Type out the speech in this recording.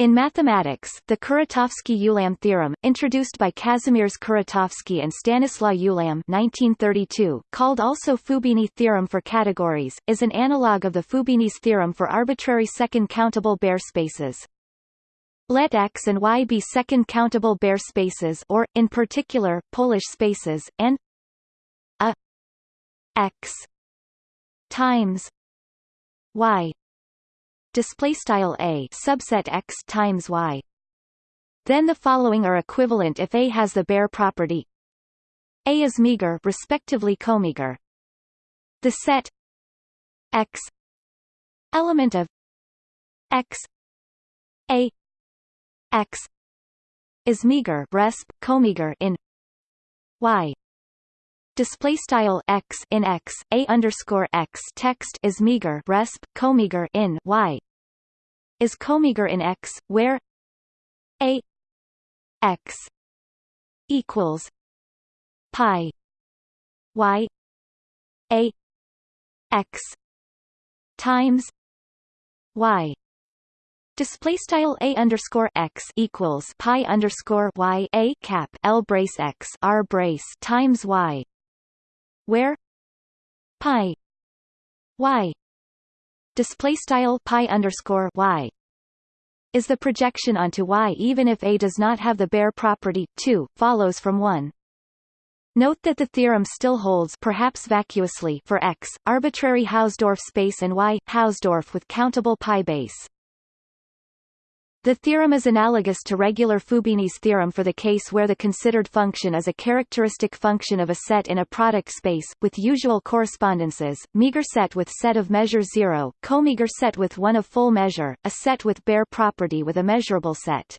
In mathematics, the Kuratowski-Ulam theorem, introduced by Kazimierz Kuratowski and Stanislaw Ulam 1932, called also Fubini theorem for categories, is an analog of the Fubini's theorem for arbitrary second countable Baire spaces. Let X and Y be second countable Baire spaces or, in particular, Polish spaces, and a X times Y display style a subset x times y. Then the following are equivalent if A has the Baire property A is meager respectively comeager. The set x element of x A x is meager resp comeager in y display style x in x a underscore x text is meager resp comeager in y is comeager in x where a x equals pi y a x times y. Display style a underscore x equals pi underscore y a cap l brace x r brace times y where pi y display style pi underscore y is the projection onto y even if A does not have the Baire property 2 follows from 1. Note that the theorem still holds perhaps vacuously for X, arbitrary Hausdorff space and Y, Hausdorff with countable pi base. The theorem is analogous to regular Fubini's theorem for the case where the considered function is a characteristic function of a set in a product space, with usual correspondences, meager set with set of measure 0, comeager set with one of full measure, a set with Baire property with a measurable set.